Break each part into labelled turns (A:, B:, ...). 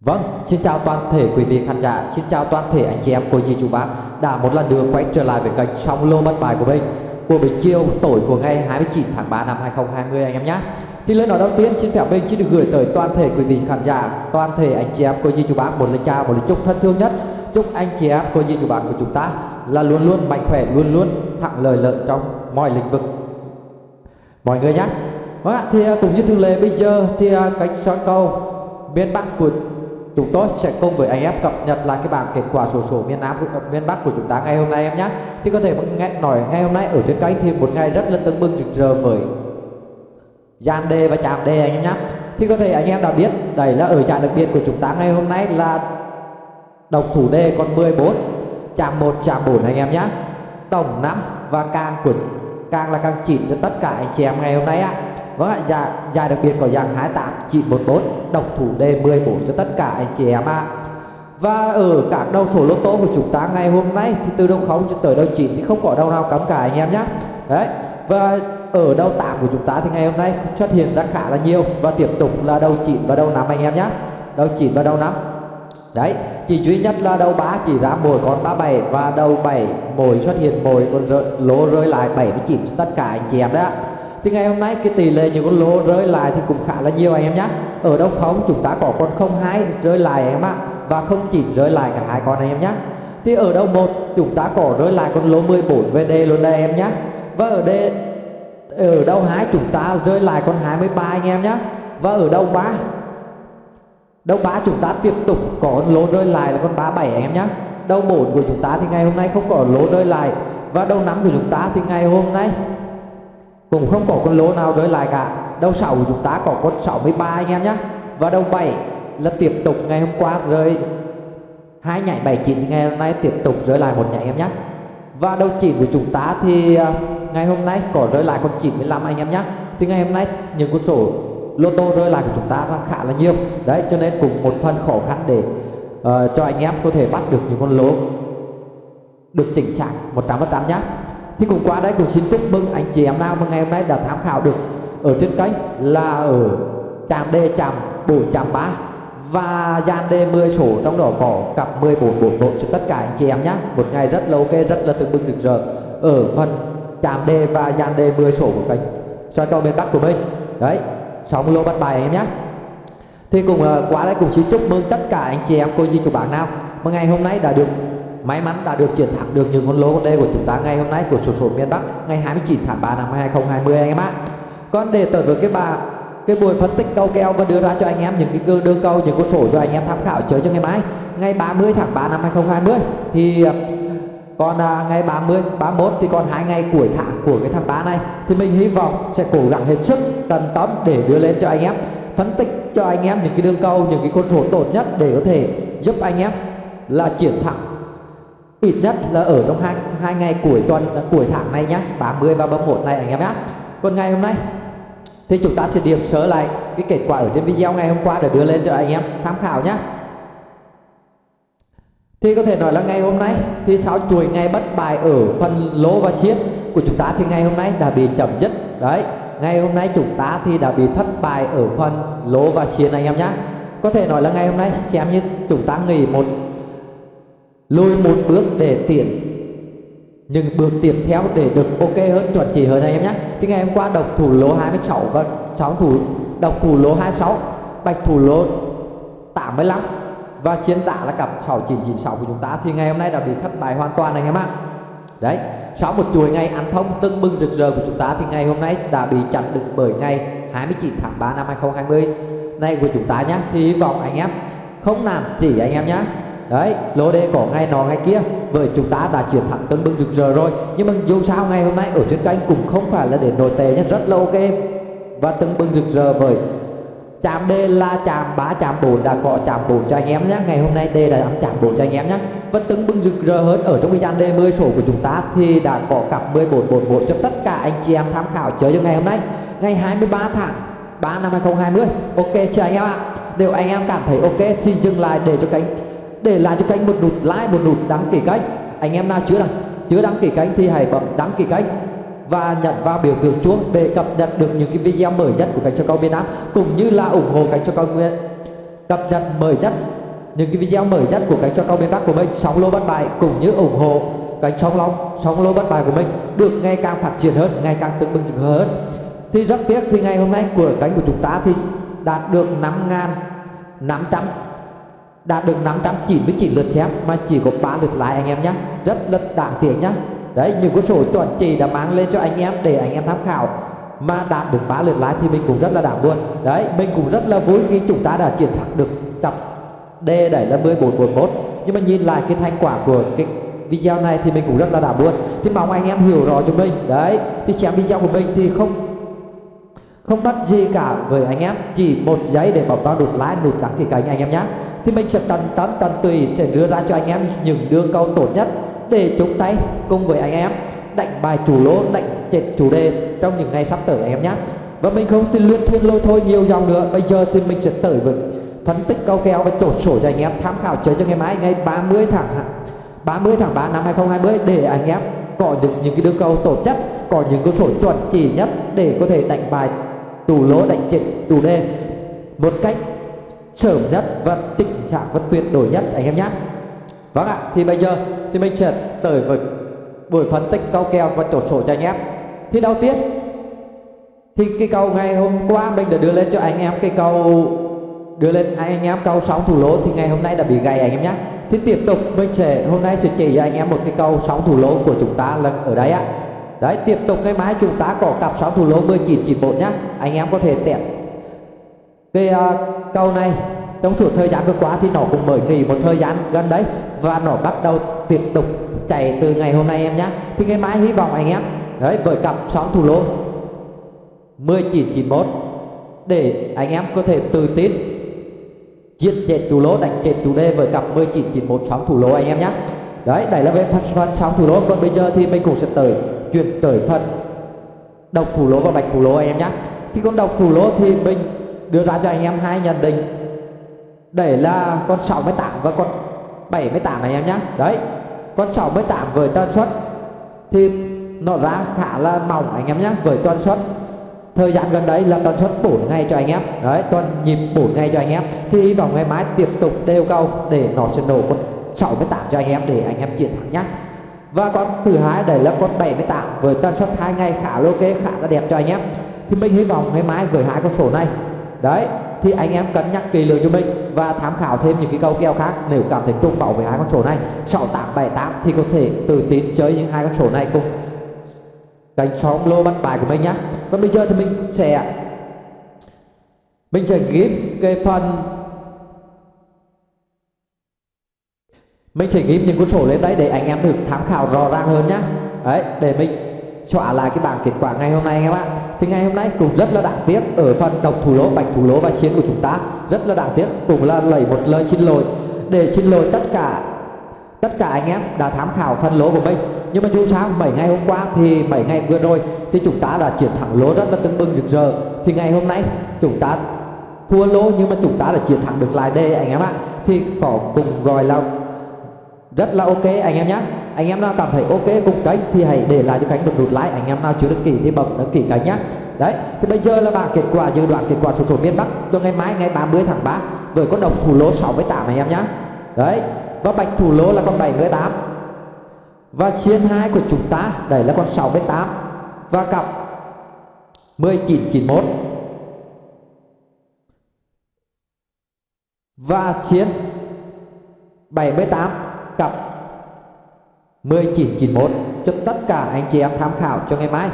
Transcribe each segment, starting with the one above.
A: Vâng, xin chào toàn thể quý vị khán giả, xin chào toàn thể anh chị em cô dì chú bác đã một lần nữa quay trở lại với kênh song lô bất bài của mình của buổi chiều tối của ngày 29 tháng 3 năm 2020 anh em nhé. Thì lời nói đầu tiên xin phép mình xin được gửi tới toàn thể quý vị khán giả, toàn thể anh chị em cô dì chú bác một lời chào, một lời chúc thân thương nhất. Chúc anh chị em cô dì chú bác của chúng ta là luôn luôn mạnh khỏe, luôn luôn thẳng lời lợi trong mọi lĩnh vực mọi người nhé. Vâng ạ, thì à, cũng như thường lệ bây giờ thì à, cánh sóng câu miền Bắc của chúng tôi sẽ cùng với anh em cập nhật lại cái bảng kết quả sổ số miền Nam miền Bắc của chúng ta ngày hôm nay em nhé. Thì có thể nghe, nói ngày hôm nay ở trên kênh thì một ngày rất là tưng bừng rực rỡ với gian đề và chạm đề anh em nhé. Thì có thể anh em đã biết đây là ở trạng đặc biệt của chúng ta ngày hôm nay là độc thủ đề còn 14 chạm 1 chạm 4 anh em nhé. Tổng 5 và càng của, càng là càng chỉ cho tất cả anh chị em ngày hôm nay ạ Vâng ạ, dạ, dạ đặc biệt có dạng 28 914 độc thủ đề 14 cho tất cả anh chị em ạ. À. Và ở các đầu số lô tô của chúng ta ngày hôm nay thì từ đầu 0 cho tới đầu 9 thì không có đâu nào cấm cả anh em nhé. Đấy. Và ở đầu 8 của chúng ta thì ngày hôm nay xuất hiện ra khá là nhiều và tiếp tục là đầu 9 và đầu 5 anh em nhé. Đầu 9 và đầu 5. Đấy, chỉ duy nhất là đầu 3 chỉ ra mỗi con 37 và đầu 7 mỗi xuất hiện mỗi con rơi, lỗ rơi lại 79 cho tất cả anh chị em đấy ạ thì ngày hôm nay cái tỷ lệ những con lô rơi lại thì cũng khá là nhiều anh em nhé ở đâu không, chúng ta có con 02 rơi lại anh em ạ. Và không chỉ rơi lại cả hai con anh em nhé thì ở đâu một, chúng ta có rơi lại con lô 14 VD luôn đây em nhé và ở đây ở đâu hai, chúng ta rơi lại con 23 anh em nhé và ở đâu ba đâu ba chúng ta tiếp tục có con lô rơi lại là con 37 anh em nhé đâu 4 của chúng ta thì ngày hôm nay không có lô rơi lại. Và đâu năm của chúng ta thì ngày hôm nay cũng không có con lô nào rơi lại cả. Đầu 6 của chúng ta có con 63 anh em nhé và đầu 7 là tiếp tục ngày hôm qua rơi. Hai nhảy 79 ngày hôm nay tiếp tục rơi lại một nhảy em nhé và đầu 9 của chúng ta thì à, ngày hôm nay có rơi lại con 95 anh em nhé thì ngày hôm nay những con số lô tô rơi lại của chúng ta đang khá là nhiều. Đấy cho nên cũng một phần khó khăn để uh, cho anh em có thể bắt được những con lô được chỉnh xác 100% nhé thì cũng qua đây cũng xin chúc mừng anh chị em nào mà ngày hôm nay đã tham khảo được ở trên kênh là ở trạm D trạm 4 trạm 3 và gian D 10 số trong đó có cặp 1441 cho tất cả anh chị em nhé một ngày rất là ok rất là tương bừng rực rỡ ở phần trạm D và gian D 10 số của kênh soi cầu miền Bắc của mình. Đấy 60 lô bắt bài em nhé thì cùng uh, qua đây cũng xin chúc mừng tất cả anh chị em cô dì chú bạn nào mà ngày hôm nay đã được may mắn đã được chiến thắng được những con lô con đê của chúng ta ngày hôm nay của sổ số miền Bắc ngày 29 tháng 3 năm 2020 anh em ạ. Còn để tới với cái bà cái buổi phân tích câu kèo và đưa ra cho anh em những cái cơ đưa câu những con sổ cho anh em tham khảo chơi cho ngày mai ngày 30 tháng 3 năm 2020 thì còn à, ngày 30 31 thì còn hai ngày cuối tháng của cái tháng 3 này thì mình hy vọng sẽ cố gắng hết sức tận tâm để đưa lên cho anh em phân tích cho anh em những cái đường câu những cái con số tốt nhất để có thể giúp anh em là chiến thắng ít nhất là ở trong hai, hai ngày cuối tuần cuối tháng này nhé 30 và 31 này anh em nhé còn ngày hôm nay thì chúng ta sẽ điểm sớ lại cái kết quả ở trên video ngày hôm qua để đưa lên cho anh em tham khảo nhé thì có thể nói là ngày hôm nay thì sau chuỗi ngày bất bài ở phần lỗ và xiết của chúng ta thì ngày hôm nay đã bị chậm dứt. Đấy ngày hôm nay chúng ta thì đã bị thất bại ở phần lỗ và xiết anh em nhé có thể nói là ngày hôm nay xem như chúng ta nghỉ một lùi một bước để tiện nhưng bước tiếp theo để được ok hơn, chuẩn chỉ hơn anh em nhé. Thì ngày hôm qua độc thủ lô 26 và sáu thủ, độc thủ lô 26 bạch thủ lô 85 và chiến đả là cặp 6996 của chúng ta. Thì ngày hôm nay đã bị thất bại hoàn toàn anh em ạ. Đấy, sau một chuỗi ngày ăn thông tưng bừng rực rỡ của chúng ta thì ngày hôm nay đã bị chặn được bởi ngày 29 tháng 3 năm 2020 này của chúng ta nhé, thì hy vọng anh em không nản chỉ anh em nhé đấy, lô đề có ngày nọ ngày kia. Với chúng ta đã chiến thắng tưng bừng rực rỡ rồi. Nhưng mà dù sao ngày hôm nay ở trên kênh cũng không phải là để nổi tệ nhé rất là ok. Và tưng bừng rực rỡ với chạm đề là chạm 3 chạm 4 đã có chạm 4 cho anh em nhé ngày hôm nay đề đã ăn chạm 4 cho anh em nhé và tưng bừng rực rỡ hơn ở trong cái gian đề 10 sổ của chúng ta thì đã có cặp 1441 cho tất cả anh chị em tham khảo chơi cho ngày hôm nay. Ngày 23 tháng 3 năm 2020 ok chưa anh em ạ. Nếu anh em cảm thấy ok thì dừng lại để cho kênh để lại cho kênh một nút like một nút đăng ký kênh anh em nào chưa đăng chưa đăng ký kênh thì hãy bấm đăng ký kênh và nhận vào biểu tượng chuông để cập nhật được những cái video mới nhất của kênh cho cao miền Nam cũng như là ủng hộ kênh cho cao miền cập nhật mới nhất những cái video mới nhất của kênh cho cao miền Bắc của mình. Sóng lô bất bại, cũng như ủng hộ cánh sóng long sóng lô bất bại của mình được ngày càng phát triển hơn ngày càng tương bừng hơn. Thì rất tiếc thì ngày hôm nay của cánh của chúng ta thì đạt được 5.500 đạt được 599 lượt xem, mà chỉ có 3 lượt like anh em nhé rất là đáng tiếc nhá. Đấy, những con số chuẩn chỉ đã mang lên cho anh em để anh em tham khảo. Mà đạt được 3 lượt like thì mình cũng rất là đáng buồn. Đấy, mình cũng rất là vui khi chúng ta đã chiến thắng được cặp D đẩy là 1441 nhưng mà nhìn lại cái thành quả của cái video này thì mình cũng rất là đảm buồn. Thì mong anh em hiểu rõ cho mình. Đấy, thì xem video của mình thì không không bắt gì cả với anh em. Chỉ một giấy để bấm vào nút like, nút đăng ký kênh anh em nhé thì mình sẽ tận tâm tận tùy sẽ đưa ra cho anh em những đường câu tốt nhất để chúng tay cùng với anh em đánh bài chủ lỗ đánh chết chủ đề trong những ngày sắp tới anh em nhé. Và mình không tin luyện thuyên lôi thôi nhiều dòng nữa. Bây giờ thì mình sẽ tới với phân tích câu kèo và chốt sổ cho anh em, tham khảo chơi cho ngày mai, ngày 30 tháng 30 tháng 3 năm 2020 để anh em có được những cái đường câu tốt nhất, có những con sổ chuẩn chỉ nhất để có thể đánh bài tù lỗ đánh chết tù đề một cách sớm nhất và tình trạng và tuyệt đối nhất anh em nhé. Vâng ạ thì bây giờ thì mình sẽ tới với buổi phân tích câu kèo và chốt sổ cho anh em. Thì đầu tiên thì cái câu ngày hôm qua mình đã đưa lên cho anh em cái câu đưa lên anh em câu sóng thủ lỗ thì ngày hôm nay đã bị gãy anh em nhé. Thì tiếp tục mình sẽ hôm nay sẽ chỉ cho anh em một cái câu sóng thủ lỗ của chúng ta là ở đây ạ. đấy tiếp tục ngày mai chúng ta có cặp sóng thủ lỗ 1991 nhá anh em có thể tẹt cái uh, câu này trong suốt thời gian vừa qua thì nó cũng mới nghỉ một thời gian gần đấy và nó bắt đầu tiếp tục chạy từ ngày hôm nay em nhé. Thì ngày mai hy vọng anh em đấy với cặp sóng thủ lô 1991 để anh em có thể tự tin giết chết thủ lô đánh chết chủ đề với cặp 1991 sóng thủ lô anh em nhé. Đấy đây là về phần, phần sóng thủ lô. Còn bây giờ thì mình cũng sẽ tới chuyển tới phần độc thủ lô và bạch thủ lô anh em nhé. Thì con độc thủ lô thì mình đưa ra cho anh em hai nhận định. Để là con 68 và con 78 anh em nhé đấy, con 68 với tần suất thì nó ra khá là mỏng anh em nhé với tần suất. Thời gian gần đấy là tần suất 4 ngày cho anh em. Đấy, tuần nhịp 4 ngày cho anh em. Thì hy vọng ngày mai tiếp tục đều câu để nó sẽ nổ con 68 cho anh em để anh em chiến thắng nhé và con thứ hai đấy là con 78 với tần suất hai ngày khá là ok, khá là đẹp cho anh em. Thì mình hy vọng ngày mai với hai con số này đấy, thì anh em cân nhắc kỳ lưỡng cho mình và tham khảo thêm những cái câu kèo khác nếu cảm thấy trung bảo với hai con số này. 6878 thì có thể tự tin chơi những hai con số này cùng đánh sóng lô bắt bài của mình nhé còn bây giờ thì mình sẽ mình sẽ ghi cái phần, mình sẽ ghi những con số lên đấy để anh em được tham khảo rõ ràng hơn nhá. Đấy, để mình xóa lại cái bảng kết quả ngày hôm nay các bạn thì ngày hôm nay cũng rất là đáng tiếc ở phần độc thủ lỗ, bạch thủ lỗ và chiến của chúng ta. Rất là đáng tiếc, cũng là lấy một lời xin lỗi. Để xin lỗi tất cả tất cả anh em đã tham khảo phần lỗ của mình. Nhưng mà dù sao 7 ngày hôm qua thì 7 ngày vừa rồi thì chúng ta đã chiến thắng lỗ rất là tưng bừng rực rỡ. Thì ngày hôm nay chúng ta thua lỗ nhưng mà chúng ta đã chiến thắng được lại đây anh em ạ. Thì có cùng gọi là rất là ok, anh em nhé anh em nào cảm thấy ok cùng kênh thì hãy để lại cho kênh một nút like. Anh em nào chưa đăng ký thì bấm đăng ký kênh nhé đấy, thì bây giờ là bảng kết quả, dự đoán kết quả số số miền Bắc. Cho ngày mai, ngày 30 tháng 3 với con đồng thủ lô 68 anh em nhé đấy, và bạch thủ lô là con 78 và chiên hai của chúng ta đây là con 68 và cặp 1991 và chiến 78 cặp. 1991 cho tất cả anh chị em tham khảo cho ngày mai.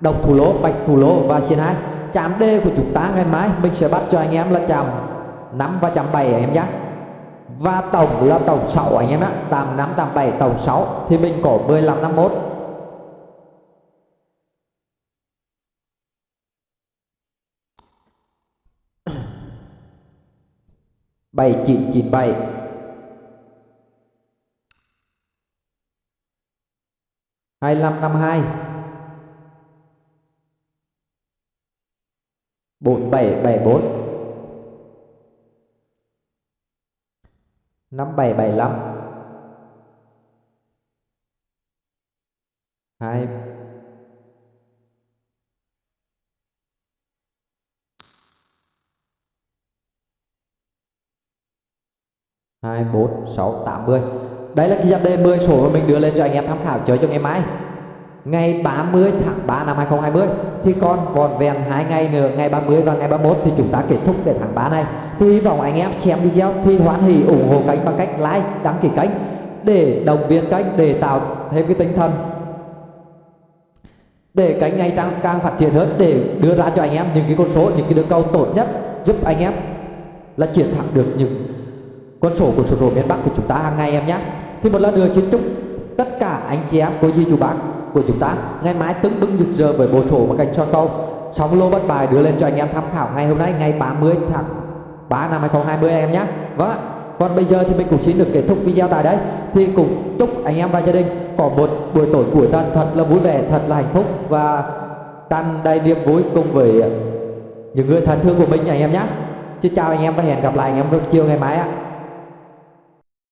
A: Độc thủ lỗ bạch thủ lỗ và chiến hai. Chạm D của chúng ta ngày mai, mình sẽ bắt cho anh em là chạm 5 và chạm 7 anh em nhé. Và tổng là tổng 6 anh em ạ tầm 5 tầm 7 tổng 6 thì mình có 15 51 bảy chín chín bảy. 2552 4774 5775 2 24 6 80 đây là cái dàn đề 10 số mà mình đưa lên cho anh em tham khảo, chơi cho ngày mai. Ngày 30 tháng 3 năm 2020 thì còn còn vẹn hai ngày nữa, ngày 30 và ngày 31 thì chúng ta kết thúc cái tháng 3 này. Thì hy vọng anh em xem video thì hoan hỷ ủng hộ kênh bằng cách like, đăng ký kênh để động viên kênh để tạo thêm cái tinh thần để kênh ngày càng càng phát triển hơn, để đưa ra cho anh em những cái con số, những cái đường cầu tốt nhất, giúp anh em là chiến thắng được những con số của số đồ miền Bắc của chúng ta hàng ngày em nhé. Thì một lần nữa xin chúc tất cả anh chị em cô dì chú bác của chúng ta ngày mai tưng bừng rực rỡ với bộ sổ và cành cho câu sóng lô bất bài đưa lên cho anh em tham khảo ngày hôm nay, ngày 30 tháng 3 năm 2020 em nhé. Vâng còn bây giờ thì mình cũng xin được kết thúc video tại đây. Thì cũng chúc anh em và gia đình có một buổi tối cuối tuần thật là vui vẻ, thật là hạnh phúc và tràn đầy niềm vui cùng với những người thân thương của mình anh em nhé. Xin chào anh em và hẹn gặp lại anh em vào chiều ngày mai ạ.